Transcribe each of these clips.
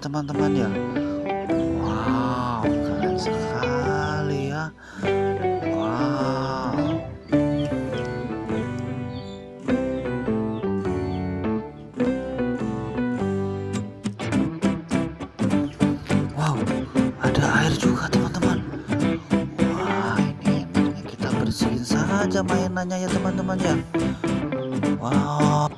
teman-teman ya? Wow keren sekali ya. Wow. Wow ada air juga teman-teman. Wah ini kita bersihin saja mainannya ya teman-teman ya. Wow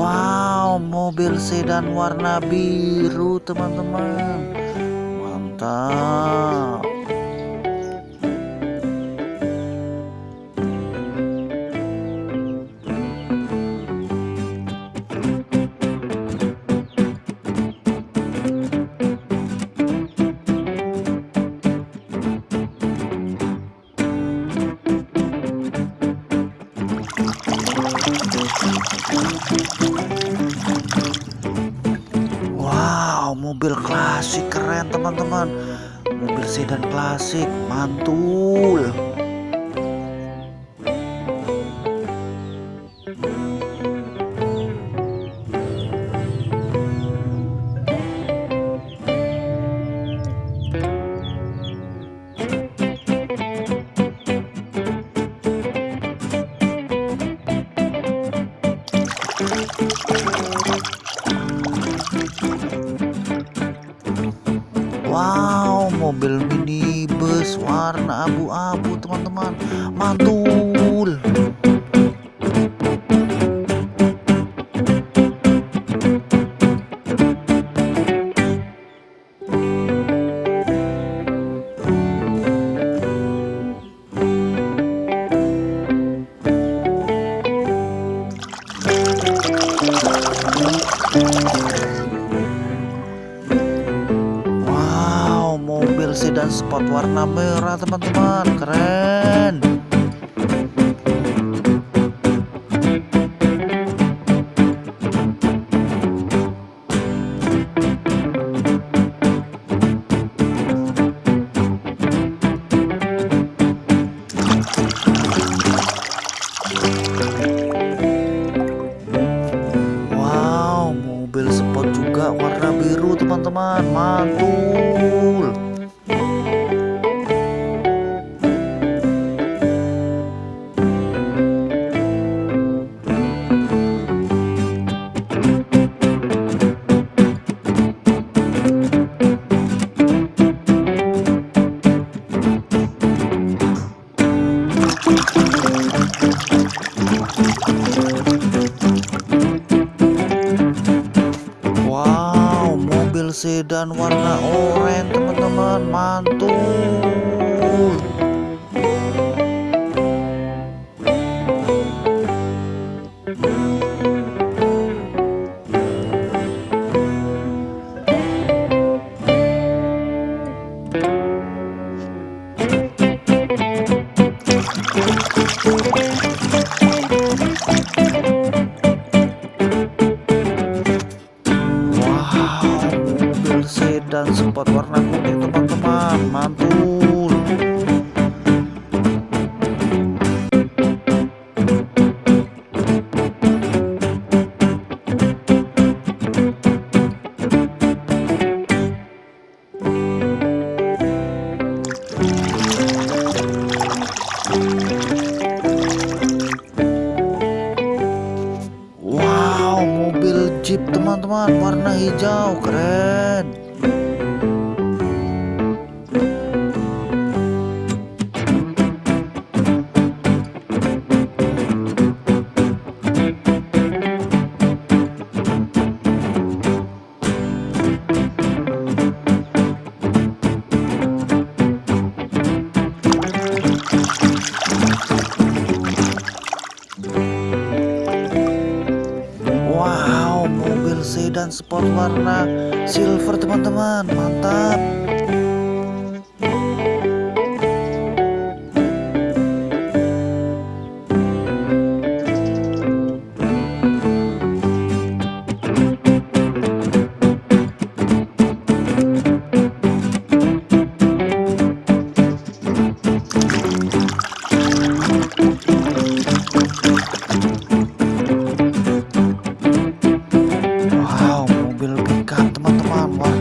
Wow, mobil sedan warna biru, teman-teman. Mantap. Teman-teman. Mobil sedan klasik, mantul. Mobil minibus warna abu-abu teman-teman. Mantul. Sport warna merah teman-teman, keren. Wow, mobil sport juga warna biru teman-teman, mantul. Mobil sedan warna oranye teman-teman, mantul. Teman-teman, mantul. Wow, mobil Jeep teman-teman warna hijau keren. Wow, mobil sedan sport warna silver teman-teman, mantap.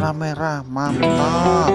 kamera mantap